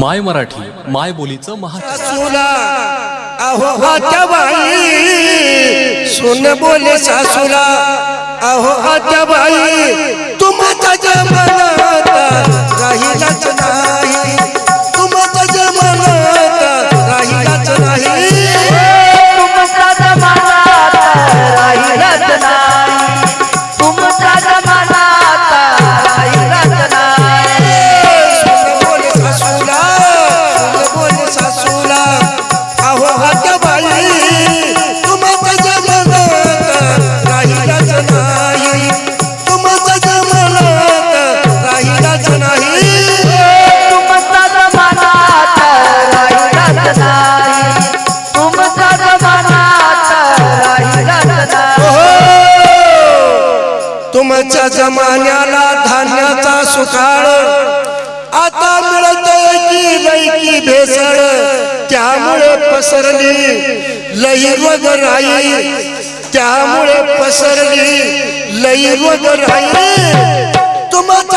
माय मराठी माय बोलीचं बाई सुन बोले सासुला. अहो आत्या बाई तुम्हाला जमान्याला धान्याचा सुखाळ आता मिळत की भेसळ त्यामुळे पसरली लई वगराई त्यामुळे पसरली लई वगराई तुम्हाला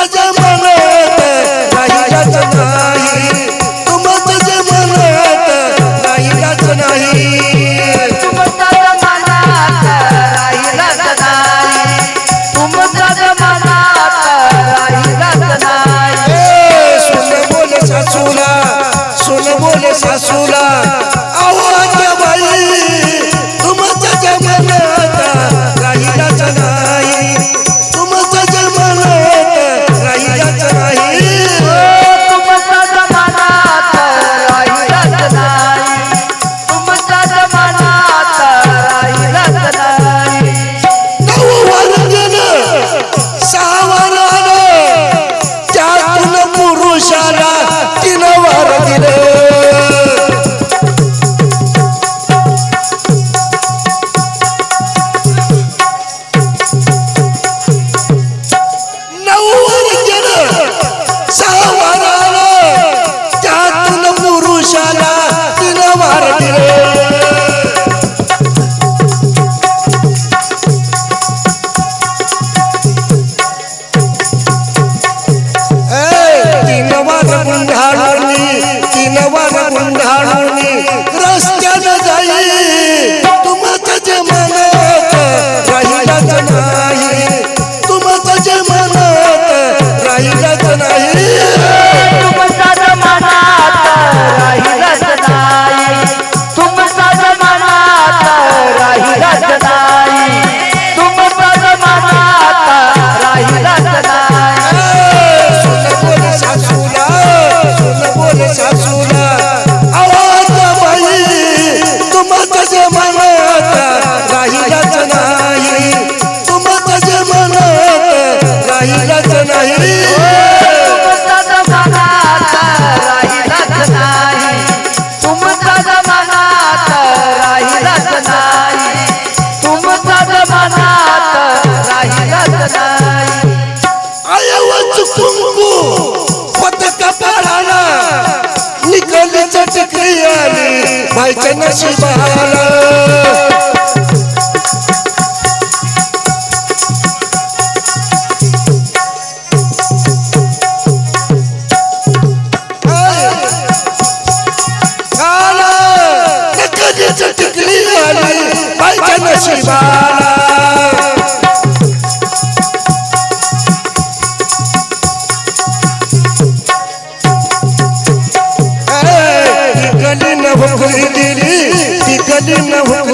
सासूला आवाज बाई तुम्हाला जे म्हणत राहिलाच नाही. तुम्हाला जे म्हणत राहिलाच नाही. जमायचं नशिबाला टिकली आली पाहिजे नशिबाला कदी न हो